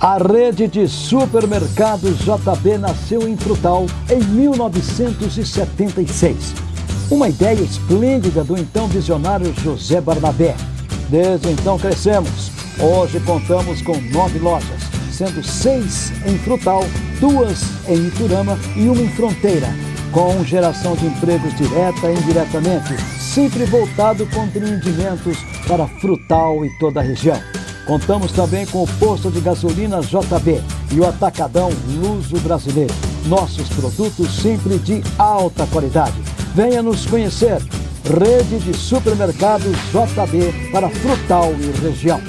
A rede de supermercados JB nasceu em Frutal em 1976. Uma ideia esplêndida do então visionário José Barnabé. Desde então crescemos. Hoje contamos com nove lojas, sendo seis em Frutal, duas em Iturama e uma em Fronteira, com geração de empregos direta e indiretamente, sempre voltado com empreendimentos para Frutal e toda a região. Contamos também com o posto de gasolina JB e o atacadão Luso Brasileiro. Nossos produtos sempre de alta qualidade. Venha nos conhecer. Rede de supermercados JB para Frutal e região.